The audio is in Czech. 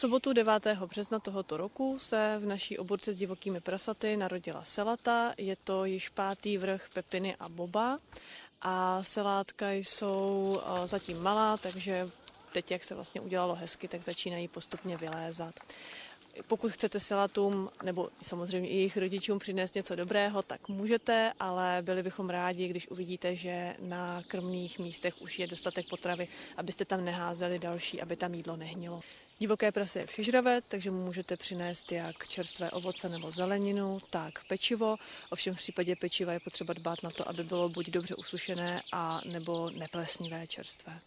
V sobotu 9. března tohoto roku se v naší oborce s divokými prasaty narodila selata. Je to již pátý vrch pepiny a boba a selátka jsou zatím malá, takže teď, jak se vlastně udělalo hezky, tak začínají postupně vylézat. Pokud chcete selatům nebo samozřejmě i jejich rodičům přinést něco dobrého, tak můžete, ale byli bychom rádi, když uvidíte, že na krmných místech už je dostatek potravy, abyste tam neházeli další, aby tam jídlo nehnilo. Divoké prase je všežravec, takže mu můžete přinést jak čerstvé ovoce nebo zeleninu, tak pečivo. Ovšem v případě pečiva je potřeba dbát na to, aby bylo buď dobře usušené a nebo neplesnivé čerstvé.